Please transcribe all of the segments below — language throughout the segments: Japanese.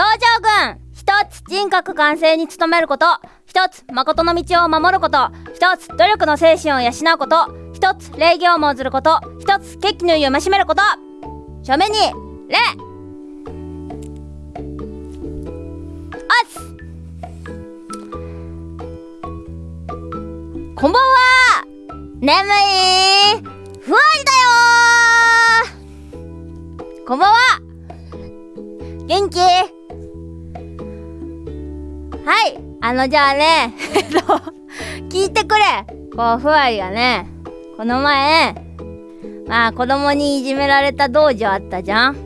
道場軍一つ人格完成に努めること。一つ誠の道を守ること。一つ努力の精神を養うこと。一つ礼儀をもずること。一つ決起の意をましめること。正面に礼。おっこんばんは。眠い。ふわりだよ。こんばんは。元気？はい。あのじゃあねえっと聞いてくれ。こうふわりがねこの前まあ子供にいじめられた道場あったじゃん。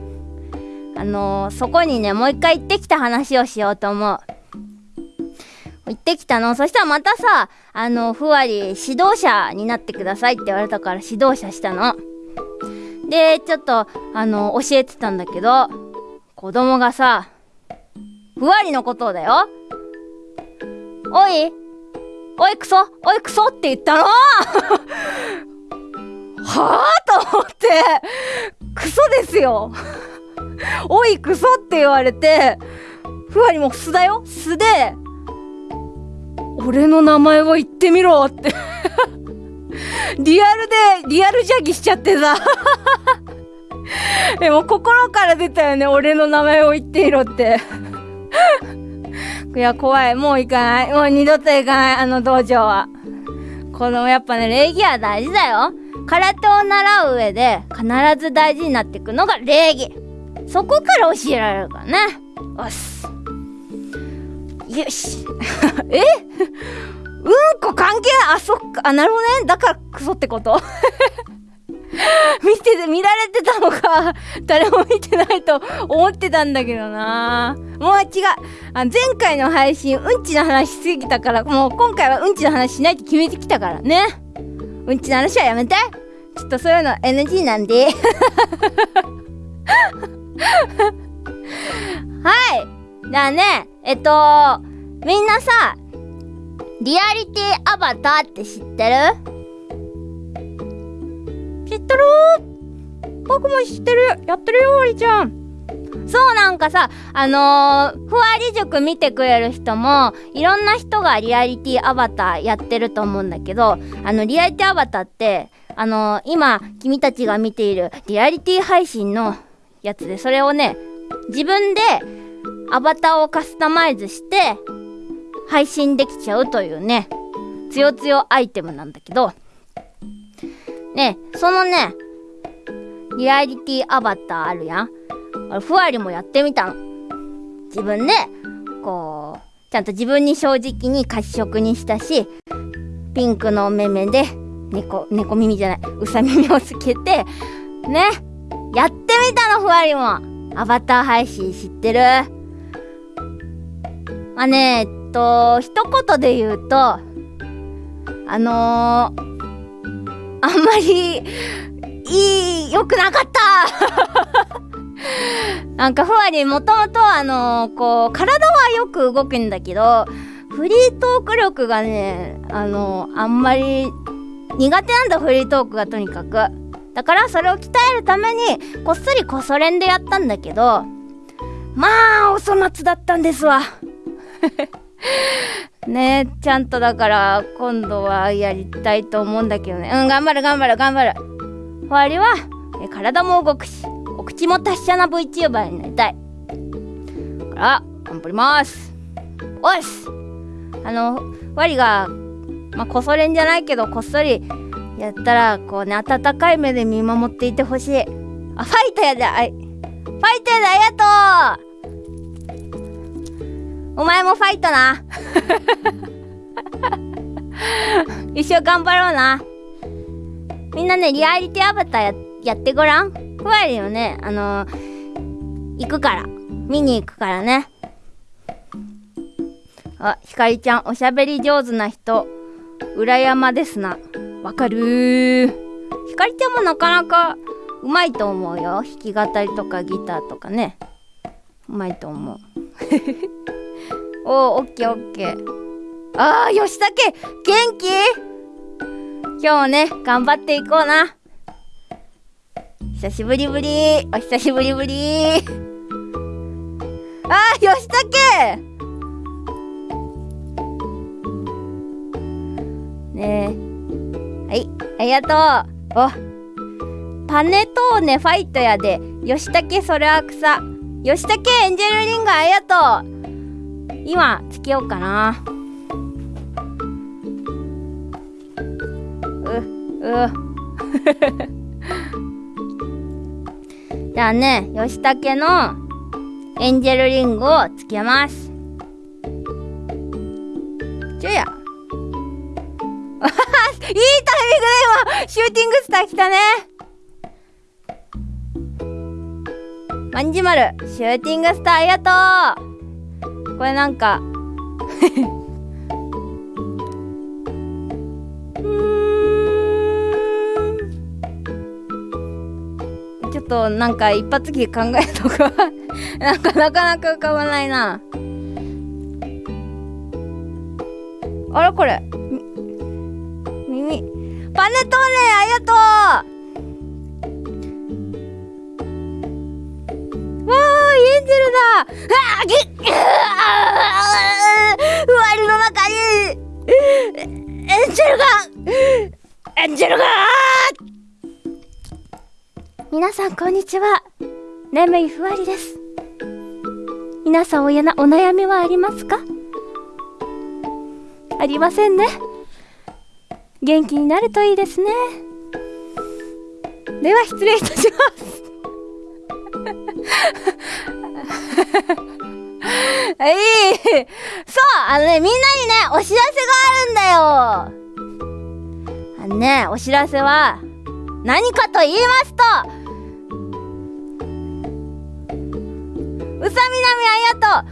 あのー、そこにねもう一回行ってきた話をしようと思う。行ってきたの。そしたらまたさあのふわり指導者になってくださいって言われたから指導者したの。でちょっとあの教えてたんだけど子供がさふわりのことだよ。おい。おいクソおいクソって言ったの はあ？と思って。クソですよ。おいクソって言われて。ふわりも素だよ。素で。俺の名前を言ってみろって。リアルでリアルジャギしちゃってさ。でも心から出たよね。俺の名前を言ってみろって。いや怖い。もう行かない。もう二度と行かない。あの道場は。このやっぱね礼儀は大事だよ。空手を習う上で必ず大事になっていくのが礼儀。そこから教えられるからね。おっすよし。え？うんこ関係あそっか。あなるほどね。だからクソってこと？見てて見られてたのか 誰も見てないと思ってたんだけどな。もう違う。あ前回の配信うんちの話しすぎたからもう今回はうんちの話しないって決めてきたからね。うんちの話はやめて。ちょっとそういうの NG なんで。はい。じゃあね。えっとみんなさリアリティアバターって知ってる？ってる僕も知ってる。やってるよおりちゃん。そうなんかさあのー、ふわり塾見てくれる人もいろんな人がリアリティアバターやってると思うんだけどあのリアリティアバターってあのー、今君たちが見ているリアリティ配信のやつでそれをね自分でアバターをカスタマイズして配信できちゃうというねつよつよアイテムなんだけどねそのねリアリティアバターあるやん。あれふわりもやってみたの。自分でこうちゃんと自分に正直に褐色にしたしピンクのめめで猫猫耳じゃないうさ耳をつけてねやってみたのふわりも。アバター配信知ってる？まあねえっと一言で言うとあのーあんまりいい良くなかった。なんかふわりもともとあのー、こう体はよく動くんだけどフリートーク力がねあのー、あんまり苦手なんだフリートークがとにかく。だからそれを鍛えるためにこっそりこそ練でやったんだけどまあお粗末だったんですわ。ねちゃんとだから今度はやりたいと思うんだけどね。うん頑張る頑張る頑張る。終わりは体も動くしお口も達者な VTuber になりたい。だから頑張ります。おっすあのワリがまあこそれんじゃないけどこっそりやったらこうね温かい目で見守っていてほしい。あファイトやであファイトやでありがとうお前もファイトな。一生頑張ろうな。みんなねリアリティアバターややってごらん。ふわりよね。あのー、行くから。見に行くからね。あひかりちゃんおしゃべり上手な人。裏山ですな。わかるひかりちゃんもなかなかうまいと思うよ。弾き語りとかギターとかね。うまいと思うおー、オッケーオッケー。あー、吉武元気？今日もね、頑張っていこうな。久しぶりぶり。お久しぶりぶり。ああー吉武ねえはいありがとうおパネトーネファイトやで吉武それは草吉武エンジェルリングありがとう今つけようかな。うう。じゃあね吉武のエンジェルリングをつけます。ちょや。いいタイミングで今シューティングスター来たね。まんじまるシューティングスターありがとう。これなんか。ちょっとなんか一発機考えとかなんかなかなか浮かばないな。あらこれ。耳パネトーネありがとう。わーエンジェルだ。あーぎっふわりの中にエンジェルがエンジェルが皆さんこんにちは眠いふわりです皆さんおやなお悩みはありますかありませんね元気になるといいですねでは失礼いたします はい。そうあのねみんなにねお知らせがあるんだよ。あのねお知らせは何かと言いますとうさみなみありがと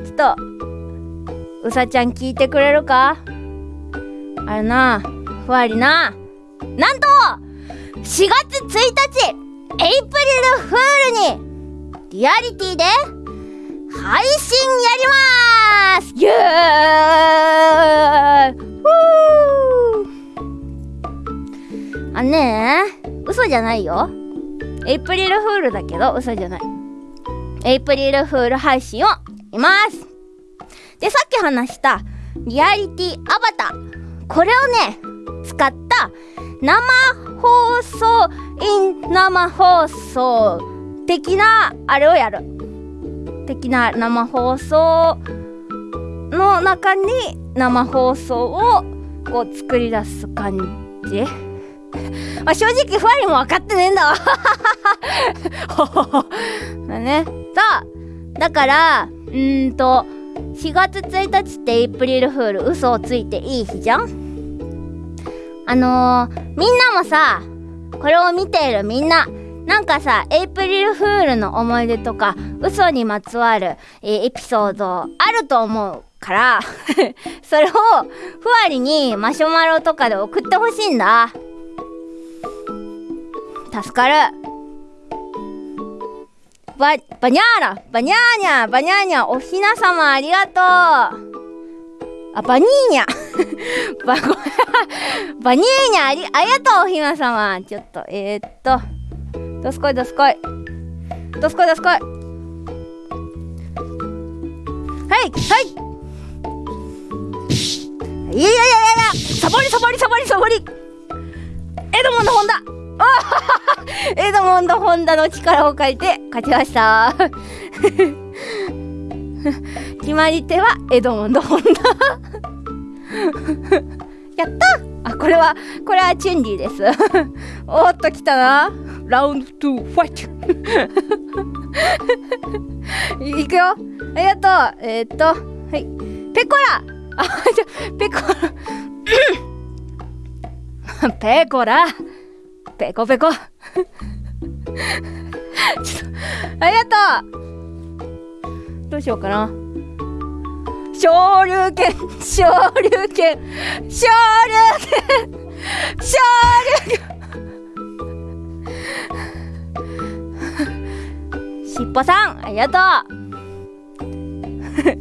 うちょっとうさちゃん聞いてくれるか？あれなふわりな。なんと4月1日エイプリルフールにリアリティで配信やります。イエーイ。あのね嘘じゃないよ。エイプリルフールだけど嘘じゃない。エイプリルフール配信をいます。でさっき話したリアリティアバター。これをね使った生放送イン生放送的なあれをやる。的な生放送の中に生放送をこう作り出す感じ。まあ正直ふわりも分かってねえんだわ。ね。さあだからうんと4月1日ってエイプリルフール嘘をついていい日じゃん？あのー、みんなもさこれを見ているみんななんかさエイプリルフールの思い出とか嘘にまつわる、えーエピソードあると思うから それをふわりにマシュマロとかで送ってほしいんだ。助かる。ババニャーラバニャーニャバニャーニャおひなさまありがとう。あバニーニャ。バごめんバニーニャありありがとうおひなさま。ちょっとえー、っと。どすこいどすこい。どすこいどすこい。はいはい。いやいやいやいやサボりサボりサボりサボり。エドモンドホンダ。エドモンド・ホンダの力を借りて勝ちました。決まり手はエドモンド・ホンダ。やったあこれはこれはチュンリーです。おーっときたな。ラウンド2ファイト。いくよ。ありがとう。えー、っとはい。ペコラ。あじゃペコラ。ペコラ。ペコペコ。ちょっとありがとう。どうしようかな昇竜拳昇竜拳昇竜拳昇竜拳しっぽさんありがとう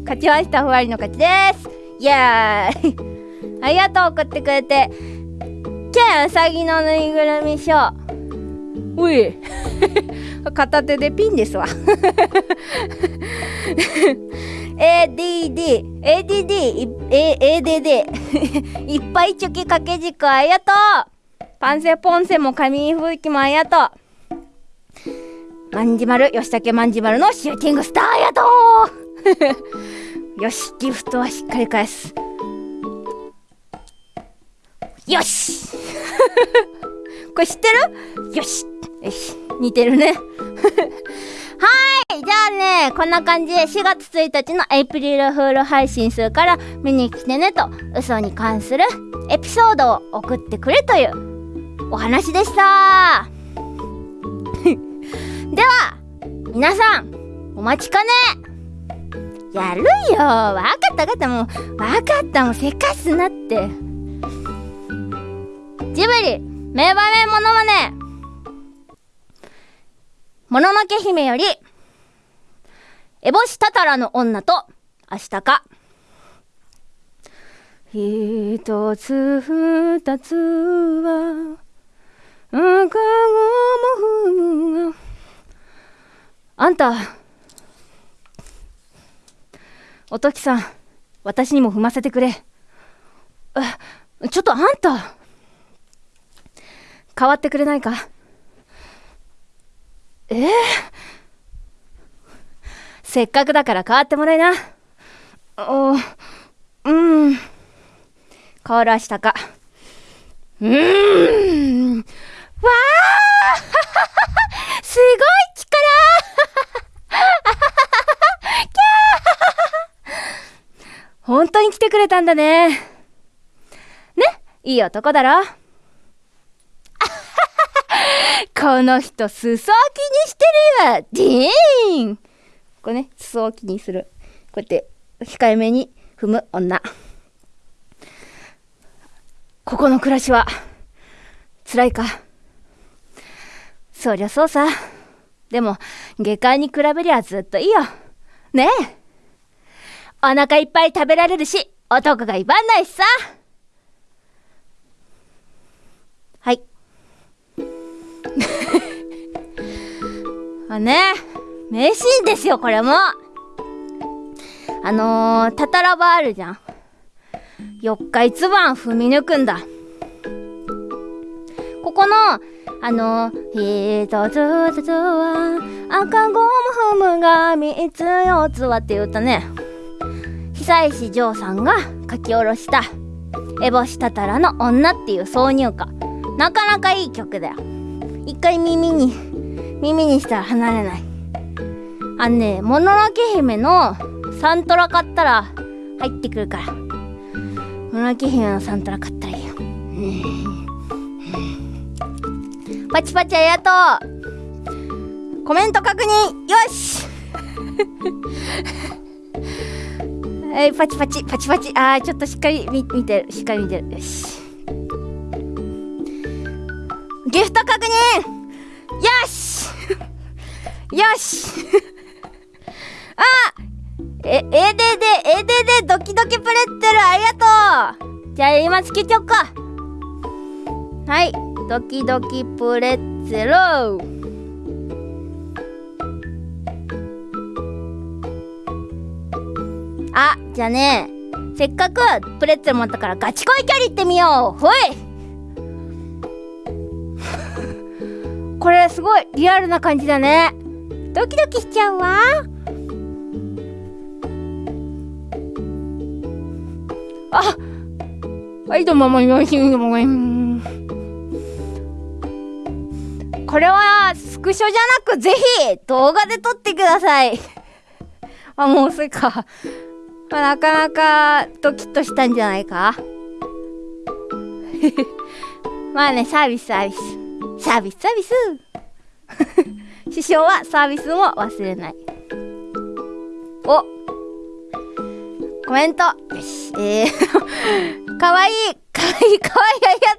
勝ちましたふわりの勝ちですイエーイありがとう送ってくれてケンウサギのぬいぐるみショーうい片手でピンですわ ADD、ADD、A- ADD、いっぱいチョキ掛け軸ありがとう。パンセポンセも紙吹雪もありがとう。まんじまる、吉武まんじまるのシューティングスターありがとう。よし、ギフトはしっかり返す。よし。これ知ってる？よし。よし似てるね。はい。じゃあねこんな感じで4月1日のエイプリルフール配信するから見に来てねと嘘に関するエピソードを送ってくれというお話でした。では皆さんお待ちかね。やるよ。わかったわかった。もうわかった。もうせかすなって。ジブリ名場面モノマネもののけ姫よりエボシタタラの女と明日か。一つ二つは赤子も踏むあんたおときさん私にも踏ませてくれ。えちょっとあんた変わってくれないか？えー、せっかくだから変わってもらいな。おうん。変わらしたか。うーん。わあすごい力 本当に来てくれたんだね。ね？いい男だろ？この人、裾を気にしてるよディーンこれね、裾を気にする。こうやって、控えめに踏む女。ここの暮らしは、辛いか？そりゃそうさ。でも、下界に比べりゃずっといいよ。ねえ。お腹いっぱい食べられるし、男が威張んないしさ。はい。ね、名シーンですよ、これも。あのー、タタラバあるじゃん。四日一晩踏み抜くんだ。ここの、あのー、一つずつは赤子も踏むが三つ四つはっていう歌ね。久石譲さんが書き下ろした、エボシタタラの女っていう挿入歌。なかなかいい曲だよ。一回耳に、耳にしたら離れない。あのね、もののけ姫のサントラ買ったら入ってくるから。もののけ姫のサントラ買ったらいいよ。パチパチありがとうコメント確認よし えい、パチパチ、パチパチ。あー、ちょっとしっかり見見てる。しっかり見てる。よし。ギフト確認よしよし。あえ、ADD、ADD ドキドキプレッツェルありがとう。じゃあ今つけちゃおうか。はい、ドキドキプレッツェル。あ、じゃあね、せっかくプレッツェル持ったからガチ恋キャリー行ってみよう。ほい。これすごいリアルな感じだね。ドキドキしちゃうわ。あはいどうももよしどうもこれはスクショじゃなくぜひ動画で撮ってください。あもうそれか。まあ、なかなかドキッとしたんじゃないか。まあねサービスサービス。サービスサービス。師匠はサービスも忘れない。お。コメント。よし。えー、かわいい。かわいい。かわいい。ありが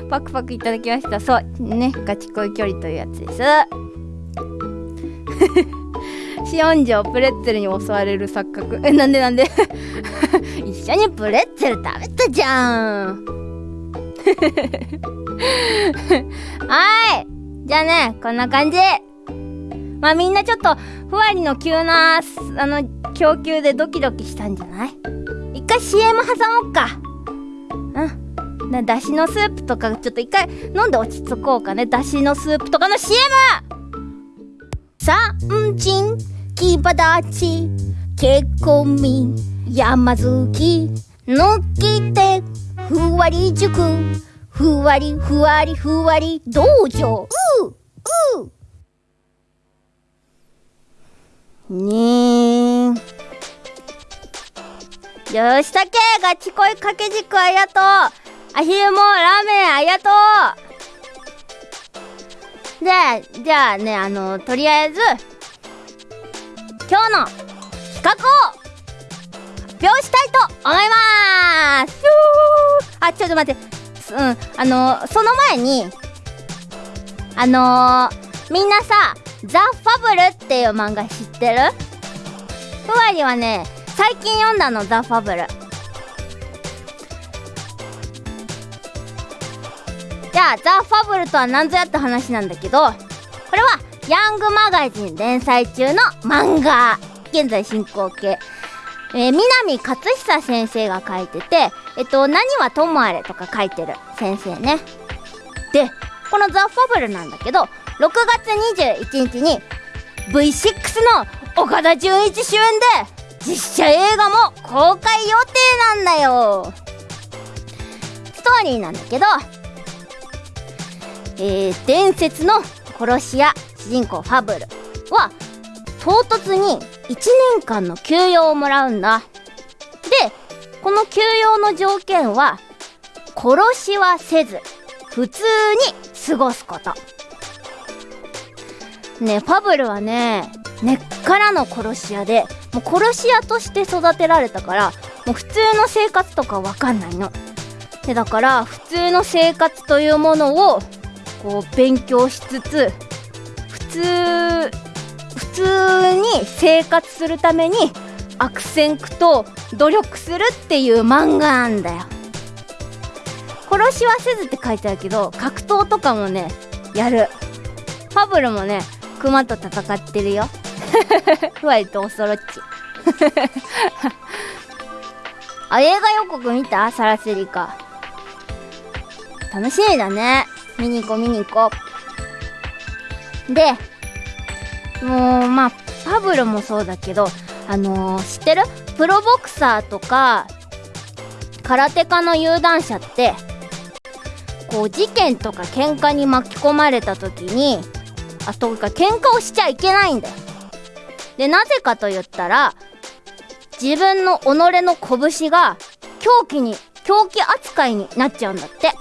とう。パクパクいただきました。そう。ね。ガチ恋距離というやつです。シオンジョプレッツェルに襲われる錯覚。えなんでなんで？一緒にプレッツェル食べたじゃん。はい。じゃあねこんな感じ。まあみんなちょっとふわりの急なあの供給でドキドキしたんじゃない？一回 CM 挟もっか。うん。なだしのスープとかちょっと一回飲んで落ち着こうかね。だしのスープとかの CM! 三人木立結婚民山好き。抜きてふわり塾ふわりふわりふわり道場う？うねえ。よしたけガチ恋掛け軸ありがとう。アヒルもラーメンありがとう。でじゃあねあのとりあえず今日の企画を発表したいと思います。あちょっと待って。うんあのその前にあのー、みんなさザ・ファブルっていう漫画知ってる？ふわりはね最近読んだのザ・ファブル。じゃあザ・ファブルとは何ぞやって話なんだけどこれはヤングマガジン連載中の漫画。現在進行形。えー、南勝久先生が書いてて、えっと、何はともあれとか書いてる先生ね。で、このザ・ファブルなんだけど、6月21日に V6 の岡田准一主演で実写映画も公開予定なんだよストーリーなんだけど、えー、伝説の殺し屋主人公ファブルは唐突に1年間の休養をもらうんだこの休養の条件は殺しはせず普通に過ごすこと。ねファブルはね根っからの殺し屋でもう殺し屋として育てられたからもう普通の生活とかわかんないの。でだから普通の生活というものをこう勉強しつつ普通普通に生活するために悪戦苦闘努力するっていう漫画なんだよ。殺しはせずって書いてあるけど格闘とかもねやる。ファブルもねクマと戦ってるよ。ふわりとオソロッチあ映画予告見た？サラセリカ。楽しみだね。見に行こう見に行こう。でもうまあパブルもそうだけどあのー、知ってる？プロボクサーとか空手家の有段者ってこう事件とか喧嘩に巻き込まれた時にあとか喧嘩をしちゃいけないんだよ。でなぜかと言ったら自分の己の拳が狂気に狂気扱いになっちゃうんだって。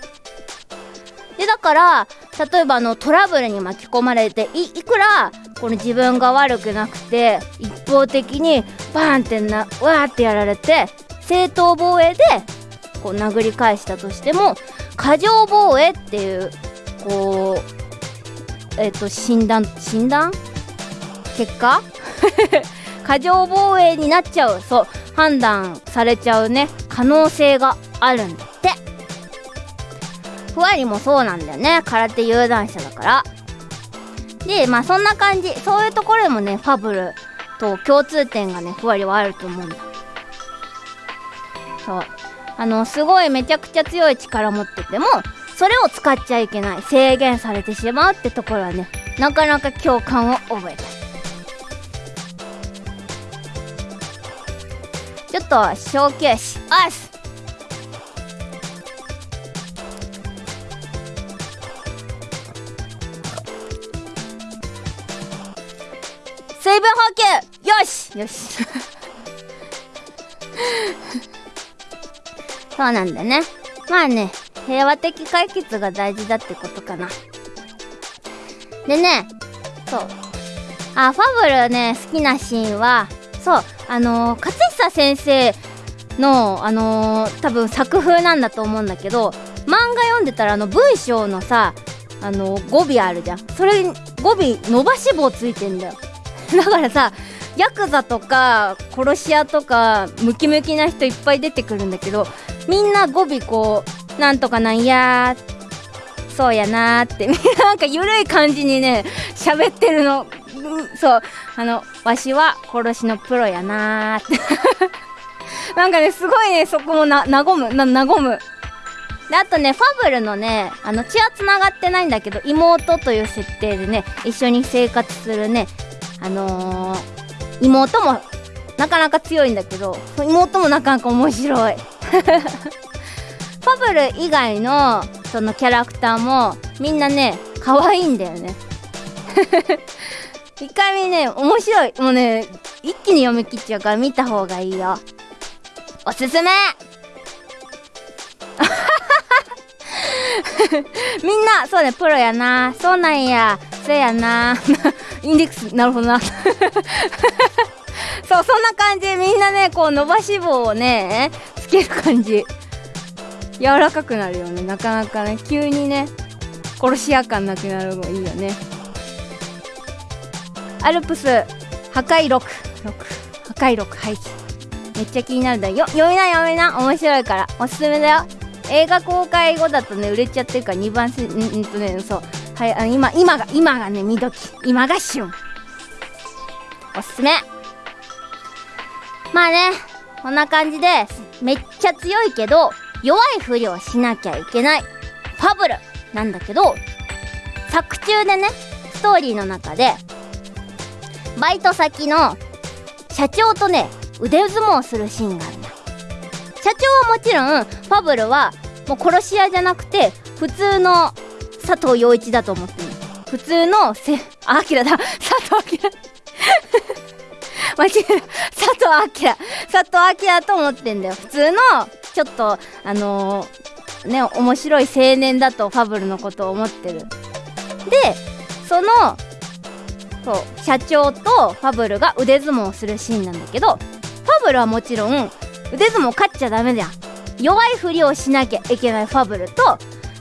でだから例えばあのトラブルに巻き込まれていいくらこの自分が悪くなくて一方的にバーンってなわーってやられて正当防衛でこう殴り返したとしても過剰防衛っていうこうえっ、ー、と診断診断？結果？過剰防衛になっちゃう。そう判断されちゃうね。可能性があるんだって。ふわりもそうなんだよね。空手有段者だから。でまあそんな感じ。そういうところでもねファブルと共通点がねふわりはあると思うんだそう。あのすごいめちゃくちゃ強い力持っててもそれを使っちゃいけない。制限されてしまうってところはねなかなか共感を覚えた。ちょっと小休止。おっす水分補給。よし。よし。そうなんだね。まあね平和的解決が大事だってことかな。でねそう。あファブルね好きなシーンはそうあのー、勝久先生のあのー、多分作風なんだと思うんだけど漫画読んでたらあの文章のさあのー、語尾あるじゃん。それ語尾伸ばし棒ついてんだよ。だからさヤクザとか殺し屋とかムキムキな人いっぱい出てくるんだけどみんな語尾こうなんとかなんやそうやなーって なんか緩い感じにね喋ってるの。そうあのわしは殺しのプロやなーって。なんかねすごいねそこもな和むな和む。であとねファブルのねあの血はつながってないんだけど妹という設定でね一緒に生活するねあのー、妹もなかなか強いんだけど妹もなかなか面白い。ファブル以外のそのキャラクターもみんなね可愛いんだよね。一回見ね面白い。もうね一気に読み切っちゃうから見た方がいいよ。おすすめ。みんなそうねプロやな。そうなんや。そうやな。インデックスなるほどな。そうそんな感じみんなねこう伸ばし棒をねつける感じ。柔らかくなるよね。なかなかね急にね殺し屋感なくなるのがいいよね。アルプス破壊録。破壊録廃棄めっちゃ気になるだよ。読みな読みな。面白いから。おすすめだよ。映画公開後だとね売れちゃってるから2番せんんとねそう。はいあ今今が今がね見時。今が旬。おすすめ。まあねこんな感じでめっちゃ強いけど弱いふりをしなきゃいけない。ファブル。なんだけど作中でねストーリーの中でバイト先の社長とね腕相撲するシーンがあるんだ社長はもちろんファブルはもう殺し屋じゃなくて普通の佐藤陽一だと思ってる普通のせあきらだ。佐藤明 佐藤明佐藤明と思ってんだよ。普通のちょっとあのー、ね面白い青年だとファブルのことを思ってる。でそのそう社長とファブルが腕相撲をするシーンなんだけどファブルはもちろん腕相撲勝っちゃダメじゃん弱いふりをしなきゃいけないファブルと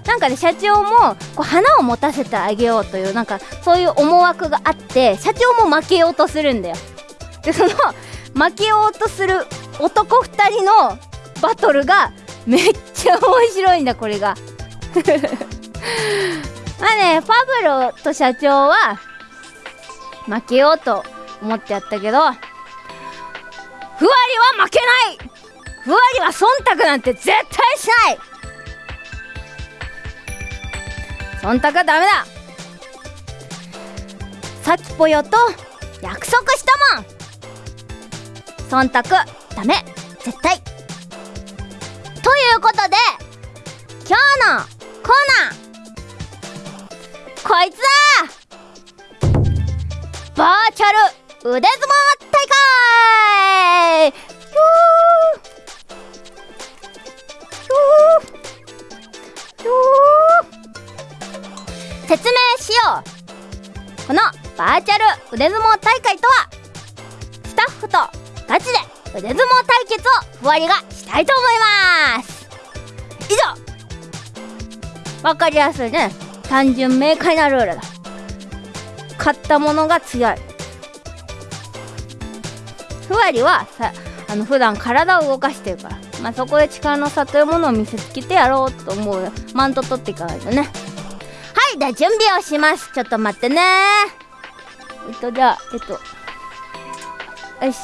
なんかね社長もこう花を持たせてあげようというなんかそういう思惑があって社長も負けようとするんだよ。でその負けようとする男2人のバトルがめっちゃ面白いんだこれが。まあねファブルと社長は負けようと思ってやったけどふわりは負けないふわりは忖度なんて絶対しない。忖度はダメだ。さきぽよと約束したもん。忖度ダメ。絶対。ということで今日のコーナー。こいつだ。バーチャル腕相撲大会。説明しよう。このバーチャル腕相撲大会とはスタッフとガチで腕相撲対決をふわりがしたいと思います。以上。わかりやすいね。単純明快なルールだ。勝った者が強い。ふわりはさあの普段体を動かしてるから。まあそこで力の差というものを見せつけてやろうと思う。マント取っていかないとね。いで準備をします。ちょっと待ってね。えっとじゃあえっとよし。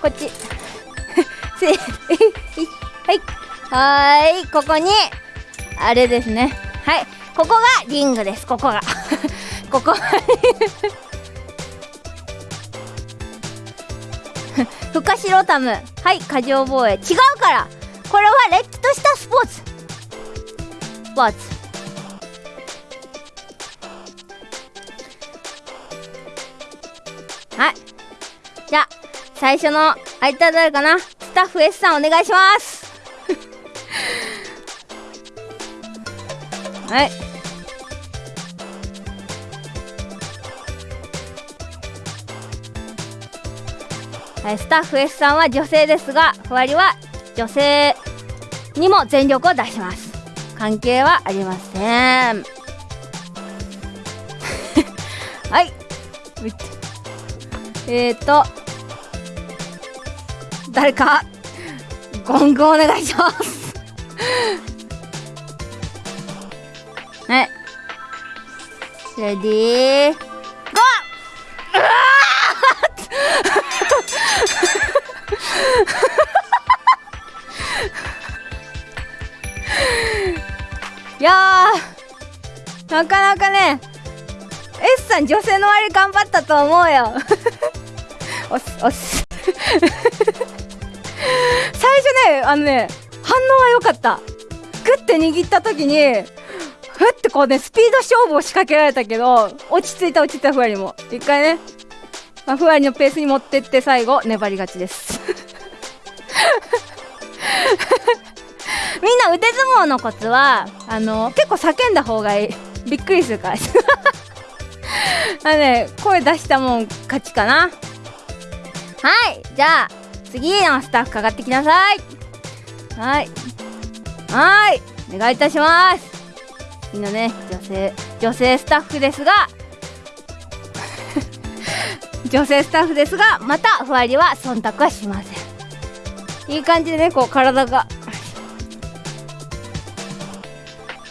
こっち。せ はい。はいここに。あれですね。はい。ここがリングです。ここが。ここ。フカシロタムはい過剰防衛。違うから。これはれっきとしたスポーツ。スポーツ。最初の相手は誰かな？スタッフ S さんお願いします。はい。はい、スタッフ S さんは女性ですがふわりは女性にも全力を出します。関係はありません。はい。えーと誰かゴングお願いします。はいレディー。ゴ ーいやなかなかね S さん女性の割頑張ったと思うよ。おすおす。あのね反応は良かった。グッて握った時にふってこうねスピード勝負を仕掛けられたけど落ち着いた落ち着いたふわりも。一回ね、まあ、ふわりのペースに持ってって最後粘り勝ちです。みんな腕相撲のコツはあの結構叫んだ方がいい。びっくりするから。あのね声出したもん勝ちかな。はい。じゃあ次のスタッフかかってきなさいはい。はい。お願いいたします。みんなね。女性女性スタッフですが。女性スタッフですがまたふわりは忖度はしません。いい感じでねこう体が。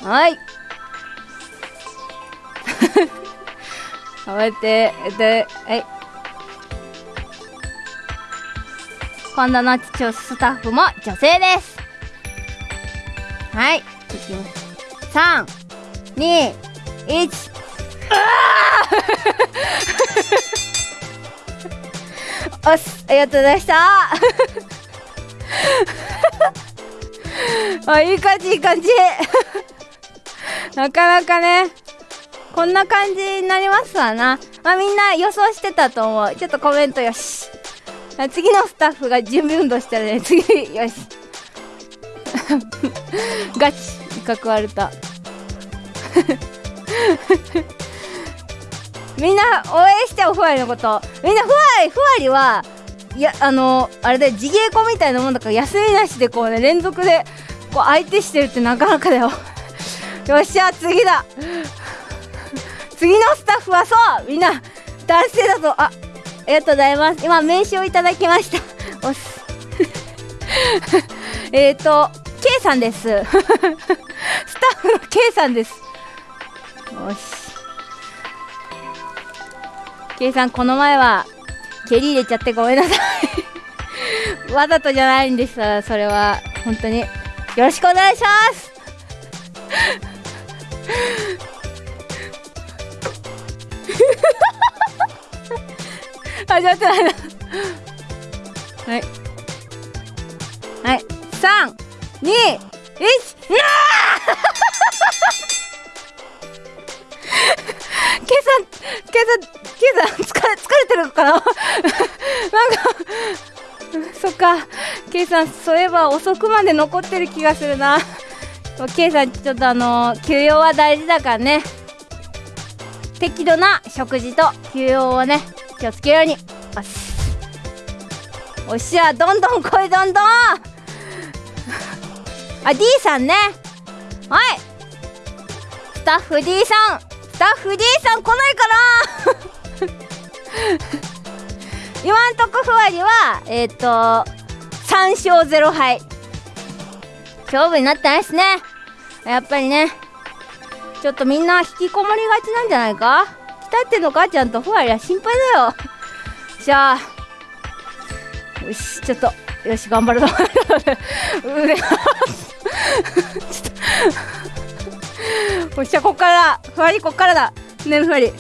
はい。こうやってではい。今度のスタッフも女性です。はい。いきます3 2 1おっすありがとうございました。あいい感じいい感じ。なかなかねこんな感じになりますわな。まあみんな予想してたと思う。ちょっとコメントよし次のスタッフが準備運動したらね。次よし。ガチ威嚇割れた。みんな応援しておふわりのこと。みんなふわりふわりはいやあのあれで自芸子みたいなもんだから休みなしでこうね連続でこう相手してるってなかなかだよ。よっしゃ次だ。次のスタッフはそう。みんな男性だとあありがとうございます。今名刺をいただきました。おす。えっと K さんです。スタッフの K さんです。よし。K さんこの前は蹴り入れちゃってごめんなさい。わざとじゃないんです。それは本当に。よろしくお願いします。始まってないなはい。はい。三二一なあケイさんケイさんケイさん疲れ疲れてるかな？なんかそっか。ケイさんそういえば遅くまで残ってる気がするな。ケイさんちょっとあの休養は大事だからね。適度な食事と休養をね。気をつけるように。よし。おっしゃどんどん来いどんどん。あ D さんね。はい。スタッフ D さん。スタッフ D さん来ないかな。今んとこふわりはえっ、と3勝0敗勝負になってないっすね。やっぱりね。ちょっとみんな引きこもりがちなんじゃないか？鍛えてのかちゃんとふわりは心配だよじゃあよしちょっとよし頑張るぞ腕ちょっとよっしゃこっからだふわりこっからだねふわり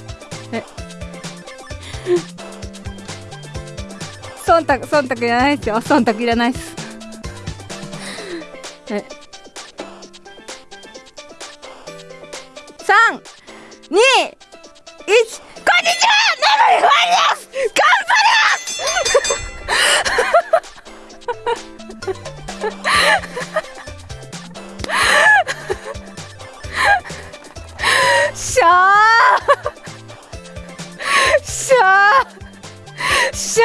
忖度忖度いらないですよ忖度いらないですえ三二一こんにちはナムリファイです頑張りますしゃーしゃーしゃ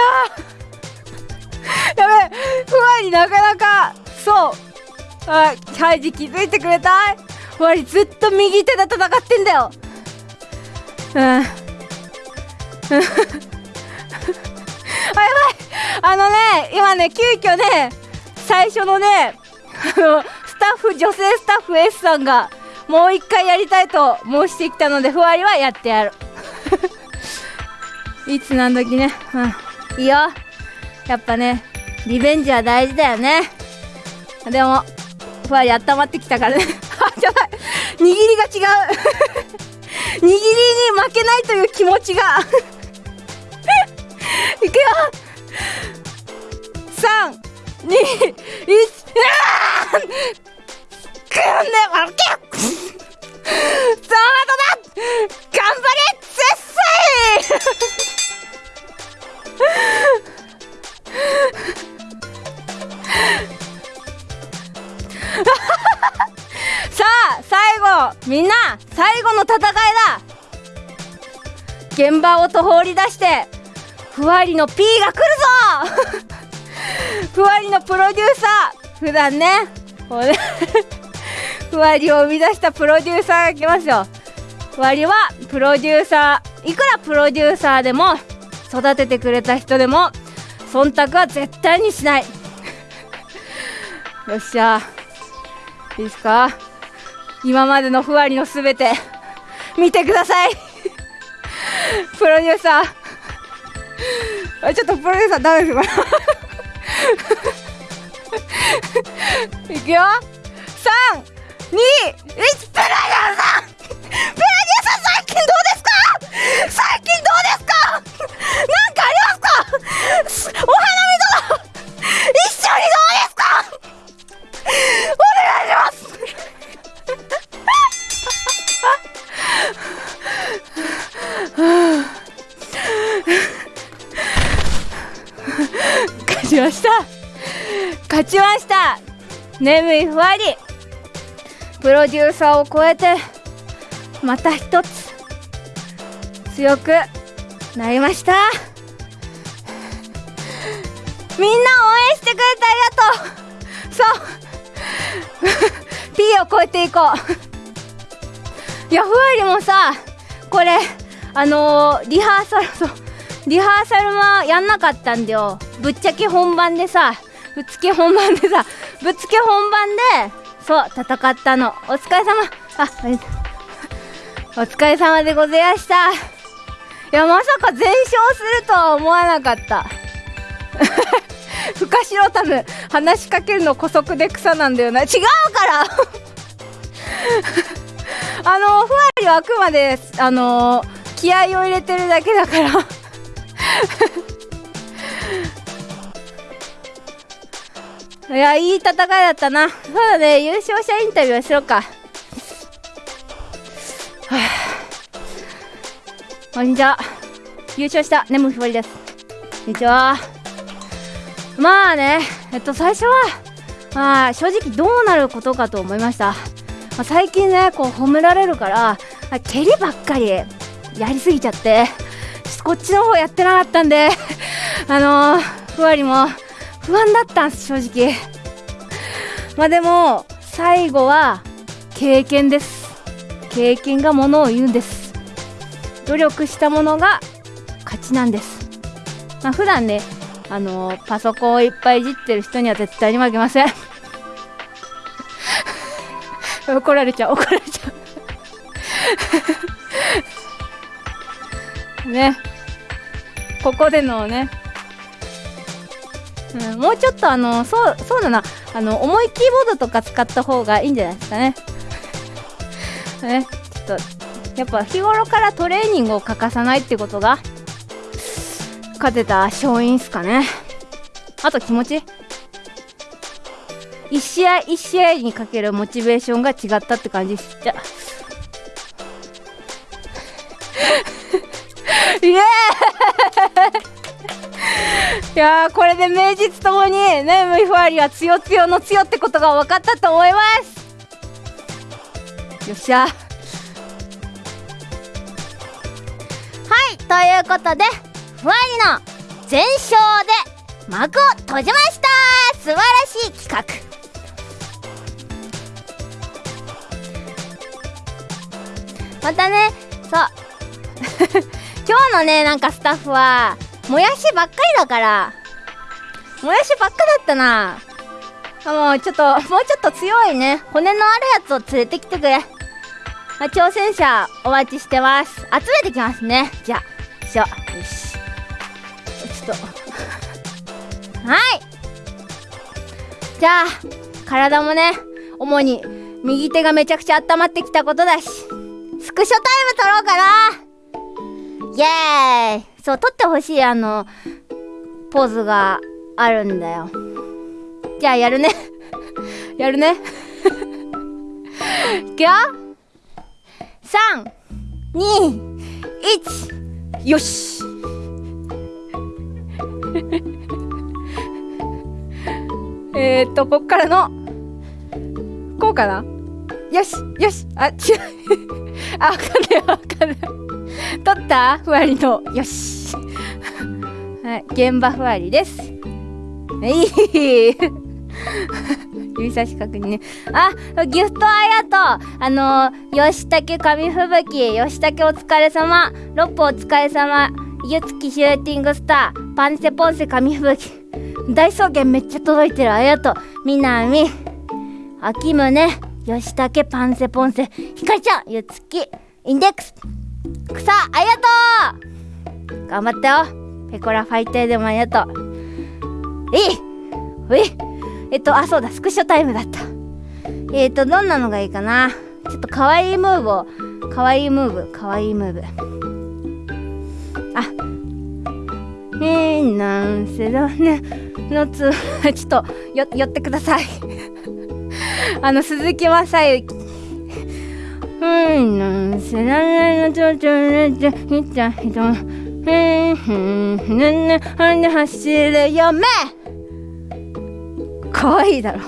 ーやべふわりなかなかそうあハイジ気づいてくれたふわりずっと右手で戦ってんだよ あやばい。あのね今ね急遽ね最初のね あのスタッフ女性スタッフ S さんがもう一回やりたいと申してきたのでふわりはやってやる。いつ何時ね？うん。いいよ。やっぱねリベンジは大事だよね。でもふわり温まってきたからね。あやばい。握りが違う。握りに負けないという気持ちが。いくよ。3 2 1あーくんねわけその後だ頑張れ。絶世みんな最後の戦いだ。現場をと放り出してふわりの P が来るぞ。ふわりのプロデューサー。普段ねこうね ふわりを生み出したプロデューサーが来ますよ。ふわりはプロデューサー。いくらプロデューサーでも育ててくれた人でも忖度は絶対にしない。よっしゃ。いいですか？今までのふわりのすべて見てください。プロデューサー。ちょっとプロデューサーダメです。いくよ。3 2 1プロデューサー。プロデューサー最近どうですか？最近どうですか？なんかありますか？お花見とかちました。勝ちました。眠いふわり。プロデューサーを超えてまた一つ強くなりました。みんな応援してくれてありがとう。そう。P を超えていこう。いやふわりもさこれあのー、リハーサルそう。リハーサルはやんなかったんだよ。ぶっちゃけ本番でさぶっつけ本番でさぶっつけ本番でそう戦ったの。お疲れ様。あお疲れ様でございました。いやまさか全勝するとは思わなかった。フカシロタム話しかけるの姑息で草なんだよな。違うから。あのふわりはあくまであの気合を入れてるだけだから。いやいい戦いだったな。そうだね。優勝者インタビューしようか。はあこんにちは。優勝した。ネムひばりです。こんにちは。まあね。えっと最初はまあ正直どうなることかと思いました、まあ、最近ねこう褒められるから蹴りばっかりやりすぎちゃってこっちの方やってなかったんであのー、ふわりも不安だったんです正直。まあでも最後は経験です。経験がものを言うんです。努力したものが勝ちなんです。まあ普段ねあのー、パソコンをいっぱいいじってる人には絶対に負けません。怒られちゃう怒られちゃう。ね。ここでのねうん、もうちょっとあのそうそうだな。あの重いキーボードとか使った方がいいんじゃないですかね。ねちょっとやっぱ日頃からトレーニングを欠かさないってことが勝てた勝因っすかね。あと気持ち。一試合一試合にかけるモチベーションが違ったって感じじゃ。イエー。イいやこれで名実ともにねムイファーリはつよつよのつよってことが分かったと思います。よっしゃ。はいということでふわりの全勝で幕を閉じました。素晴らしい企画。またねそう。今日のねなんかスタッフはもやしばっかりだから。もやしばっかだったな。もうちょっともうちょっと強いね。骨のあるやつを連れてきてくれ、まあ、挑戦者お待ちしてます。集めてきますね。じゃあしょ。よしちょっと。はい。じゃあ体もね主に右手がめちゃくちゃ温まってきたことだしスクショタイム撮ろうかな。イエーイそう撮ってほしいあのポーズがあるんだよ。じゃあやるね。やるね。いくよ。321よし。えっとこっからのこうかな？よしよし。あ違う。あわかんないわかんない。取った？ふわりの。よし。はい。現場ふわりです。いい。指差し確認ね。あギフトありがとう。あの吉武紙吹雪。吉武お疲れ様。ロップお疲れ様。ゆつきシューティングスター。パンセポンセ紙吹雪。大草原めっちゃ届いてる。ありがとう。みなみ。秋宗。吉武パンセポンセ。ひかりちゃんゆつき。インデックス。草ありがとう。頑張ったよ。ペコラファイターでもありがとう。えいええっとあそうだスクショタイムだった。えっとどんなのがいいかな。ちょっとかわいいムーブをかわいいムーブかわいいムーブ。あえー、なんせだね。のつ ちょっとよ寄ってください。あの鈴木雅之。うんなんせだねのちょちょねちょひっちゃひとへんへんへんねはんで走るよめかわいいだろ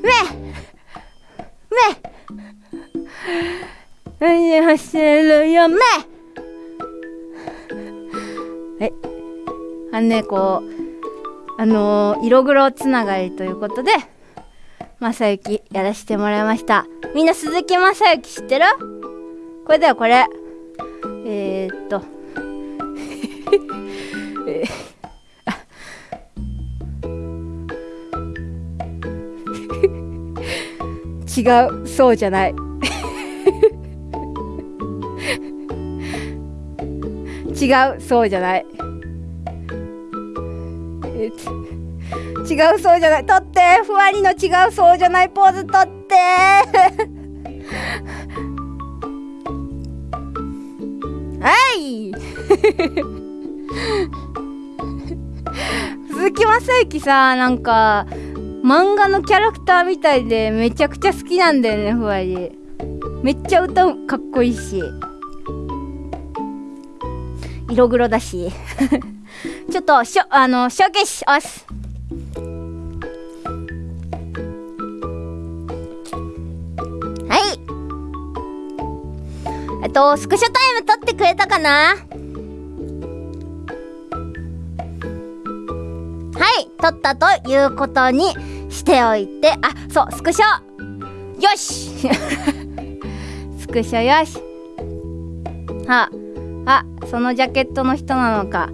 めめはんで走るよめえあのねこうあのー、色黒つながりということで正幸やらせてもらいました。みんな鈴木正幸知ってる？これだよこれ。えー、っと。えー、違うそうじゃない。違うそうじゃない。え違うそうじゃない。取って。ふわりの違うそうじゃないポーズ取って。はい。鈴木雅之さなんか漫画のキャラクターみたいでめちゃくちゃ好きなんだよねふわり。めっちゃ歌うかっこいいし。色黒だし。ちょっとしょあのショーケース押す。とスクショタイム撮ってくれたかな？はい撮ったということにしておいてあそうスクショ。よし。スクショよし。はあそのジャケットの人なのか。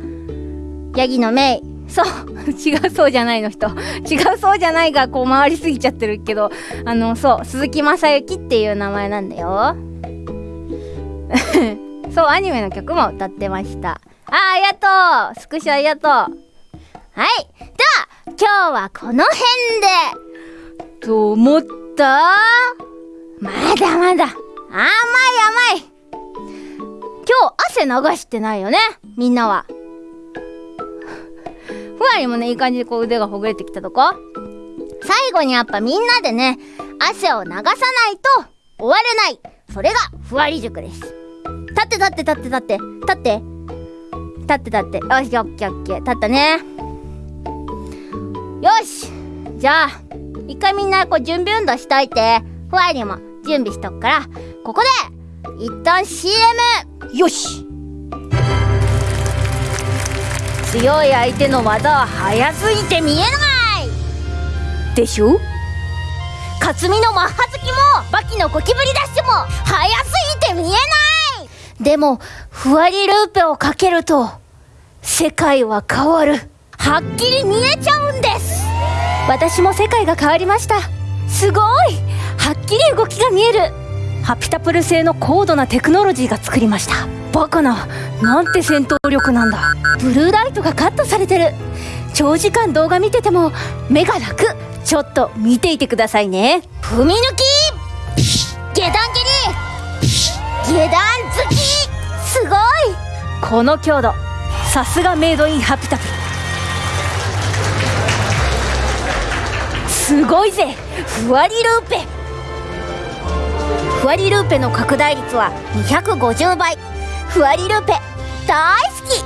ヤギのメイ。そう 違うそうじゃないの人。違うそうじゃないがこう回りすぎちゃってるけどあのそう鈴木雅之っていう名前なんだよ。そうアニメの曲も歌ってました。あありがとう。スクショありがとう。はい。では今日はこの辺で。と思った？まだまだ。甘い甘い。今日汗流してないよね？みんなは。ふわりもねいい感じでこう腕がほぐれてきたとこ？最後にやっぱみんなでね汗を流さないと終われない。それがふわり塾です。立って立って立って立って。立って。立って立って。よしオッケーオッケー。立ったね。よし。じゃあ一回みんなこう準備運動しといて。ふわりも準備しとくから。ここで一旦 CM よし。強い相手の技は速すぎて見えない。でしょ？克実のマッハ好きもバキのゴキブリダッシュも速すぎて見えない。でもふわりルーペをかけると世界は変わる。はっきり見えちゃうんです。私も世界が変わりました。すごい。はっきり動きが見える。ハピタプル製の高度なテクノロジーが作りました。バカな。なんて戦闘力なんだ。ブルーライトがカットされてる。長時間動画見てても目が楽。ちょっと見ていてくださいね。踏み抜き。下段蹴り。下段突きすごい。この強度。さすがメイドインハピタピすごいぜ。ふわりルーペ。ふわりルーペの拡大率は250倍ふわりルーペ大好き。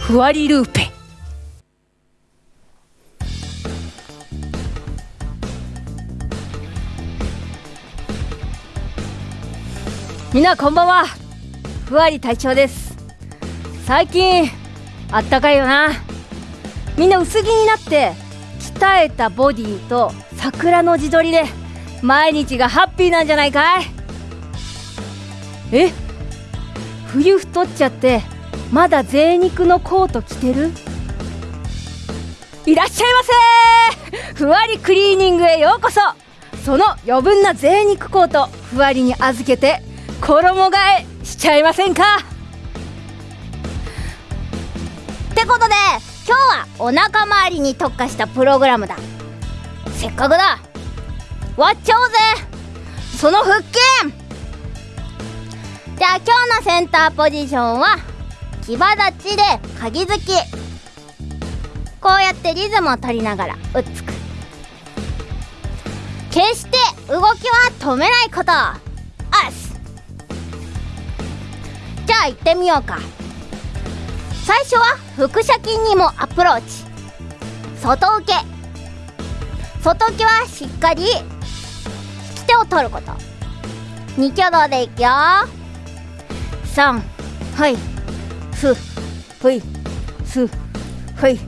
ふわりルーペ。みんなこんばんは。ふわり隊長です。最近あったかいよな。みんな薄着になって鍛えたボディと桜の自撮りで毎日がハッピーなんじゃないかい。え？冬太っちゃってまだ贅肉のコート着てる？いらっしゃいませ！ふわりクリーニングへようこそ。その余分な贅肉コートふわりに預けて衣替えしちゃいませんか？ってことで今日はお腹周りに特化したプログラムだ。せっかくだ。割っちゃおうぜ。その腹筋。じゃあ今日のセンターポジションは牙立ちで鍵付き。こうやってリズムを取りながらうっつく。決して動きは止めないこと。じゃあ行ってみようか。最初は腹斜筋にもアプローチ。外受け。外受けはしっかり引き手を取ること。2挙動でいくよ。3はい。すふい。すふい。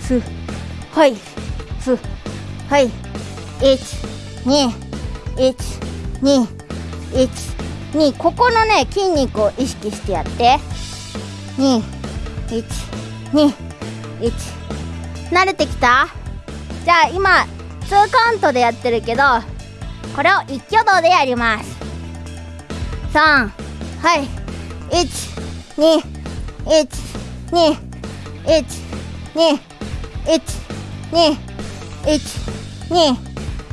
すはい。すはい。1 2 1 2 1 12121ここのね筋肉を意識してやって。2121慣れてきた？じゃあ今2カウントでやってるけどこれを一挙動でやります。3はい。12121 2、1、2、1、2、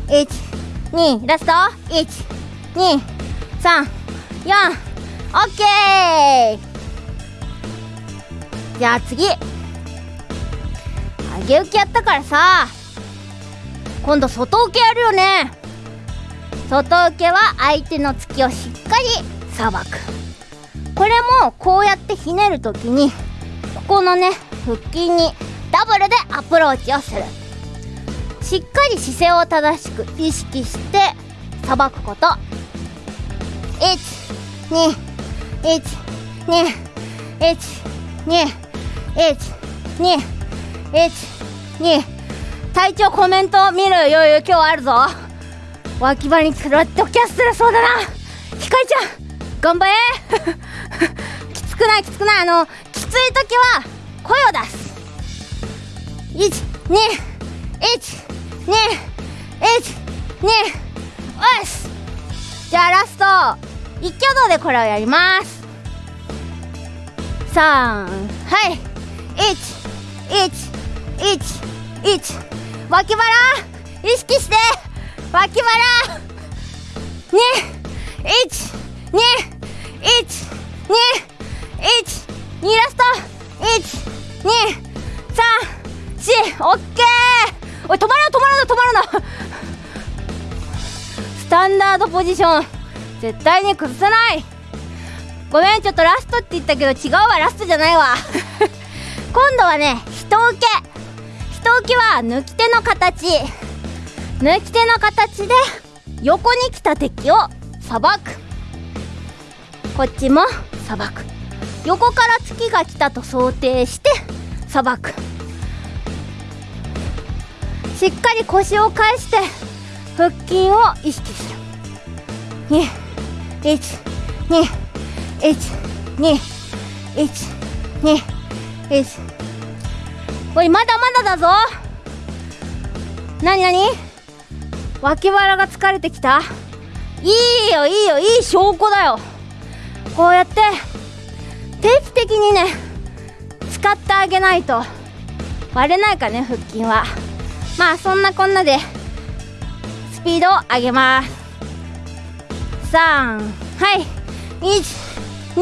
1、2ラスト？123 4オッケー。じゃあ次。上げ受けやったからさ。今度外受けやるよね。外受けは相手の突きをしっかりさばく。これもこうやってひねるときにここのね腹筋にダブルでアプローチをする。しっかり姿勢を正しく意識してさばくこと。121212121隊長コメント見る余裕今日あるぞ。脇腹にクラッドキャッスルそうだな。ひかりちゃん頑張れ。きつくないきつくない。あのきつい時は声を出す。1212122おし。じゃあラスト。一挙動でこれをやります。3はい。111脇腹意識して。脇腹。2 1 2 1 2 1 2ラスト。1 2 3 4オッケー。おい止まるな止まるな止まるな。スタンダードポジション。絶対に崩さない。ごめんちょっとラストって言ったけど違うわラストじゃないわ。今度はね人受け。人受けは抜き手の形。抜き手の形で横に来た敵をさばく。こっちもさばく。横から月が来たと想定してさばく。しっかり腰を返して腹筋を意識する。2 1 2 1 2 1 2おいまだまだだぞ。なになに？脇腹が疲れてきた？いいよいいよいい証拠だよ。こうやって定期的にね使ってあげないと。割れないかね腹筋は。まあそんなこんなでスピードを上げます。3はい。1 2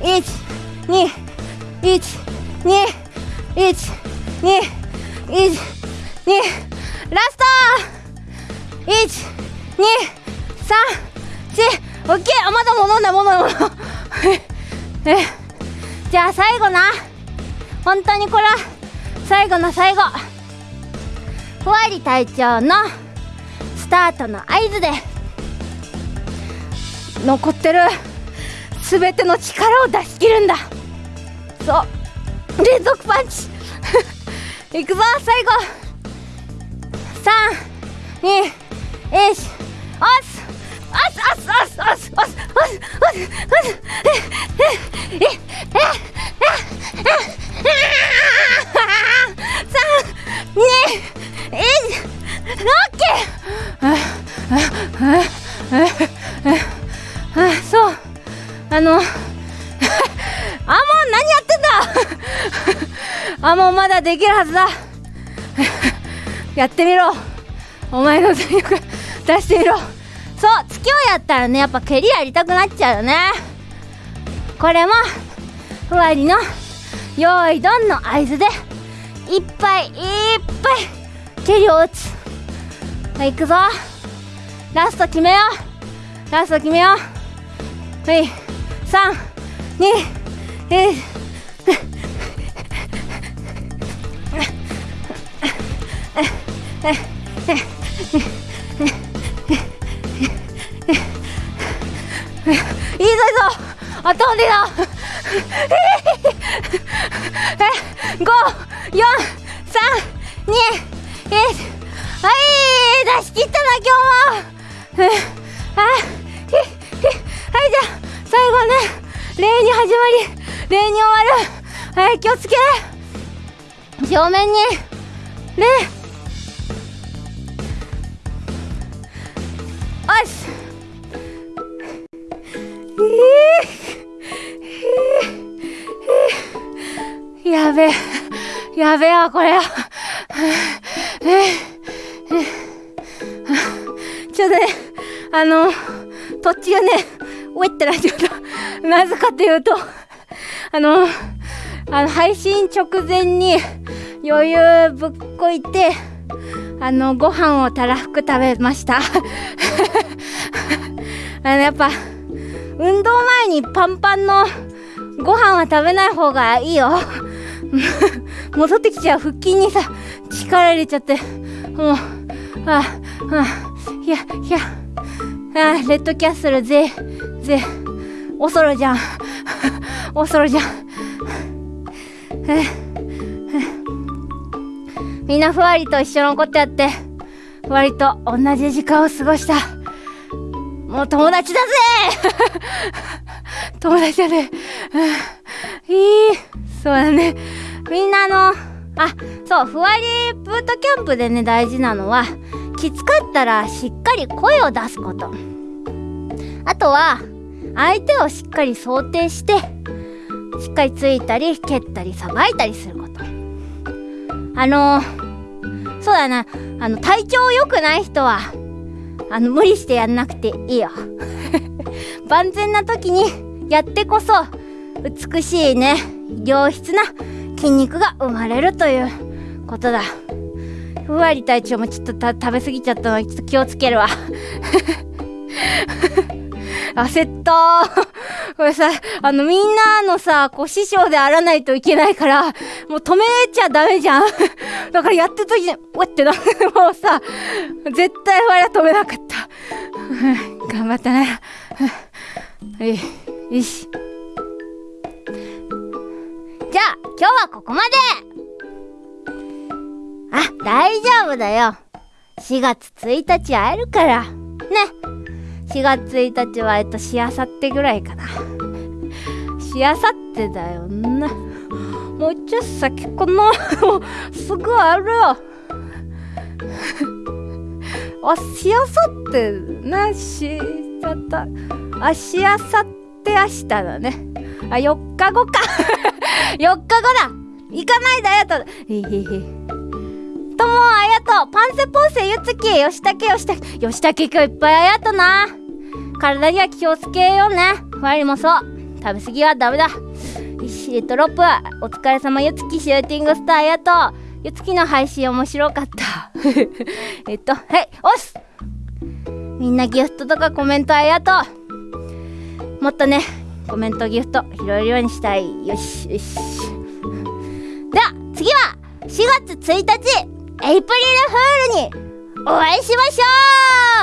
1 2 1 2 1 2 1 2ラスト。1 2 3 4オッケーあまだ戻んない戻んない戻んないえ。じゃあ最後な。本当にこれ。は最後の最後。ふわり隊長のスタートの合図で。残ってる。全ての力を出し切るんだ。そう。連続パンチ。いくぞ最後。321おす。おすおすおすおすおすおすおすおす。えっえええ三二一オッケーそう。あのあもう何やってんだ？あもうまだできるはずだ。やってみろ。お前の全力 出してみろ。そう月をやったらねやっぱ蹴りやりたくなっちゃうよね。これもふわりの用意ドンの合図でいっぱいいっぱい蹴りを打つ。はい行くぞ。ラスト決めよう。ラスト決めよう。はい32 1いいぞいいぞ頭でだえ五四三二一はい出し切ったな今日も。えあじゃ最後ね礼に始まり礼に終わる。はい気をつけ。正面に礼よしやべえ。やべえわこれちょっとねあの土地がねウェってなっちゃったなぜかというと あのあの配信直前に余裕ぶっこいてあのご飯をたらふく食べました。あのやっぱ運動前にパンパンのご飯は食べない方がいいよ。戻ってきちゃう腹筋にさ力入れちゃってもうああいやいやあレッドキャッスルぜぜ。おそろじゃん。おそろじゃん。みんなふわりと一緒のことやってふわりと同じ時間を過ごした。もう友達だぜ。友達だね、いい。そうだね。みんなのあそうふわりブートキャンプでね大事なのはきつかったらしっかり声を出すこと。あとは相手をしっかり想定してしっかりついたり蹴ったりさばいたりすること。あのそうだな。あの体調良くない人はあの無理してやんなくていいよ。万全な時にやってこそ美しいね良質な筋肉が生まれるということだ。ふわり隊長もちょっと食べ過ぎちゃったのでちょっと気をつけるわ。焦った これさ、あのみんなのさ、こう師匠であらないといけないから、もう止めちゃダメじゃん。だからやってる時に、うわってな、もうさ、絶対我は止めなかった。頑張ったね。はい、よし。じゃあ、今日はここまであ、大丈夫だよ。4月1日会えるから。ね。4月1日は、えっと、しあさってぐらいかな。しあさってだよな。もうちょっと先かな。すぐあるよ。あ、しあさってな、しあた、あ、しあさって明日だね。あ、4日後か。4日後だ行かないであやと。へへへ。ともあやとパンセポンセゆつきよしたけよしたけよしたけ今日いっぱいあやとな。体には気をつけようね。我りもそう。食べ過ぎはダメだ。よしレトロップお疲れ様ゆつきシューティングスターありがとゆつきの配信面白かった。えっとはい押す。みんなギフトとかコメントありがと。うもっとねコメントギフト拾えるようにしたい。よしよし。では次は4月1日。プリルフールにお会いしましょ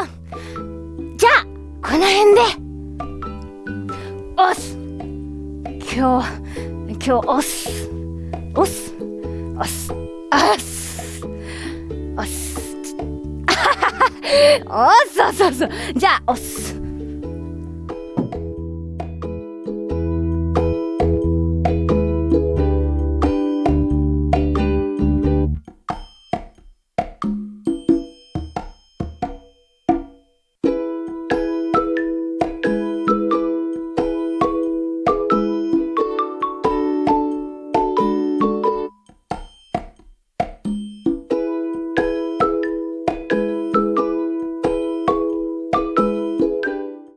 う。じゃあこの辺で。押す。今日今日押す。押す。押す。押す。押す。押すそうそうそうじゃあ押す。